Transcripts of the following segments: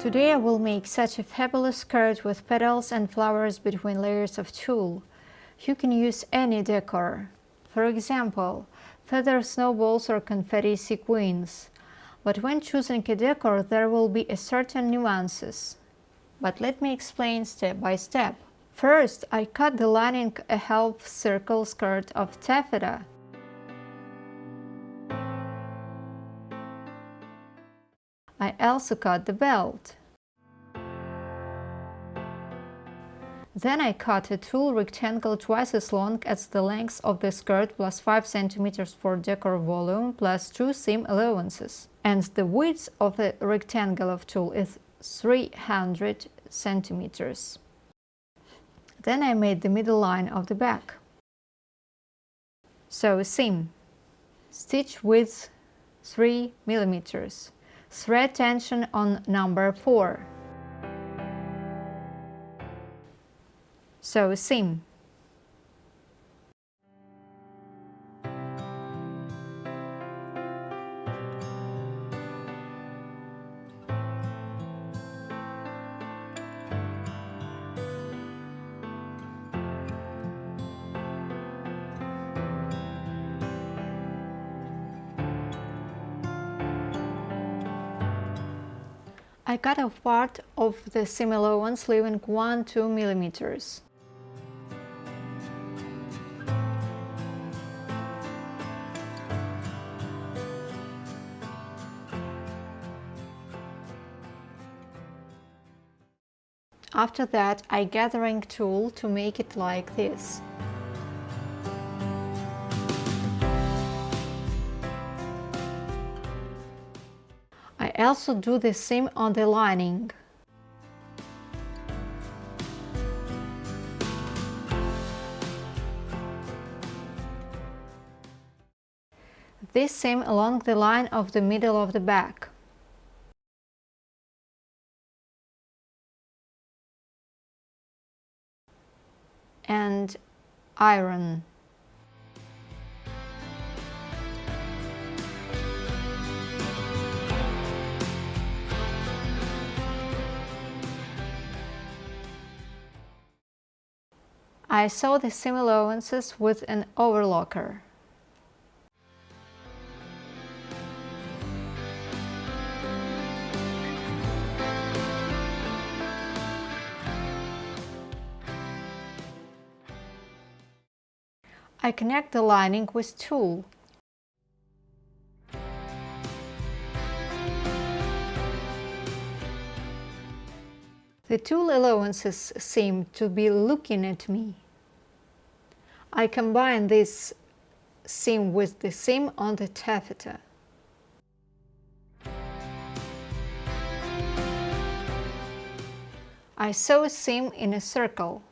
Today I will make such a fabulous skirt with petals and flowers between layers of tulle. You can use any decor. For example, feather snowballs or confetti sequins. But when choosing a decor there will be a certain nuances. But let me explain step by step. First, I cut the lining a half circle skirt of taffeta I also cut the belt. Then I cut a tulle rectangle twice as long as the length of the skirt plus 5 cm for decor volume plus 2 seam allowances. And the width of the rectangle of tulle is 300 centimeters. Then I made the middle line of the back. Sew seam. Stitch width 3 millimeters. Thread tension on number 4. Sew seam. I cut off part of the seam allowance leaving 1-2 millimeters. After that, I gathering tulle to make it like this. I also do the same on the lining. This seam along the line of the middle of the back. And iron. I saw the seam allowances with an overlocker. I connect the lining with tulle. The tulle allowances seem to be looking at me. I combine this seam with the seam on the taffeta. I sew a seam in a circle.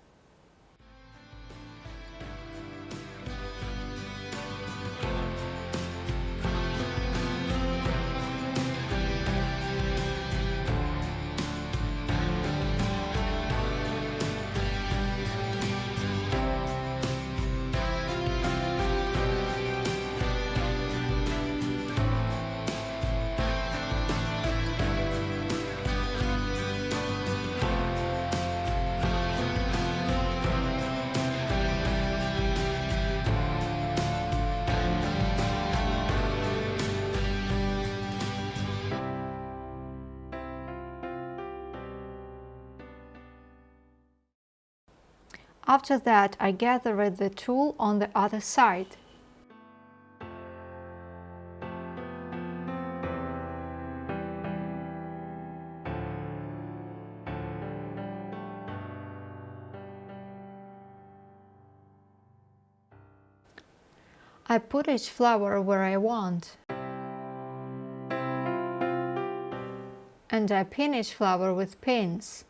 After that, I gathered the tulle on the other side. I put each flower where I want. And I pin each flower with pins.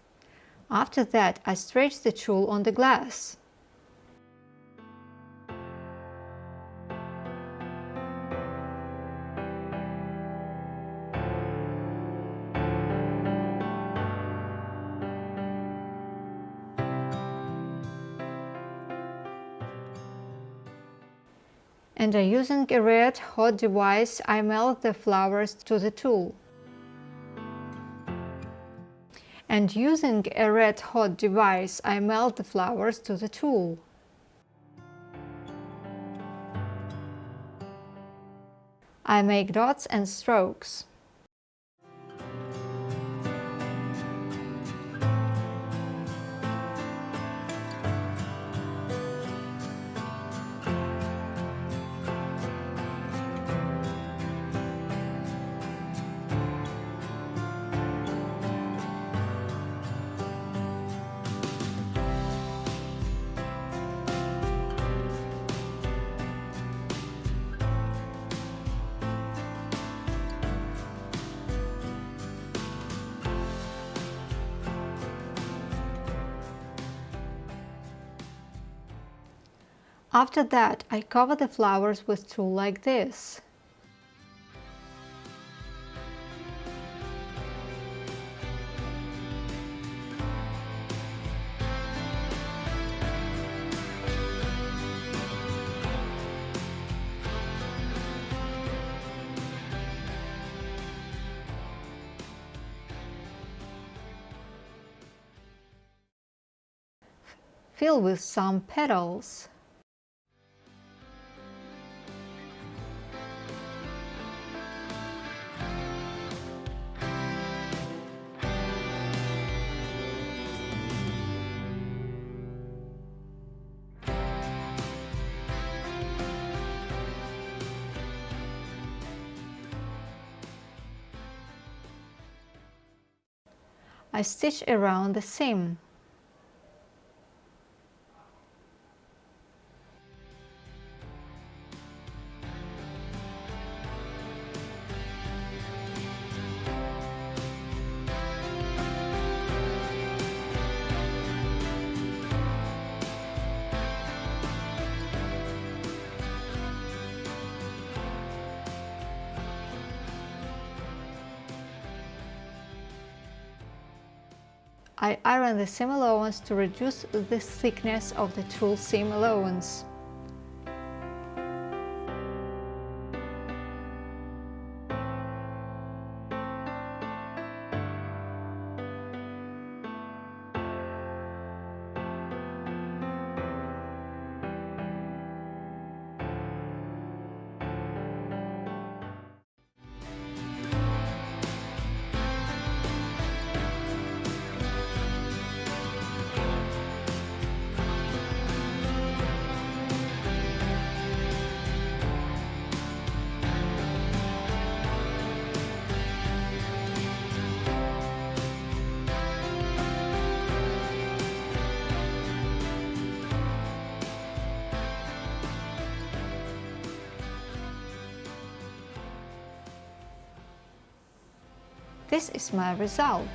After that, I stretch the tulle on the glass. and using a red hot device I melt the flowers to the tulle. And using a red hot device, I melt the flowers to the tulle. I make dots and strokes. After that, I cover the flowers with tulle like this. Fill with some petals. I stitch around the seam. I iron the seam allowance to reduce the thickness of the tulle seam allowance. This is my result.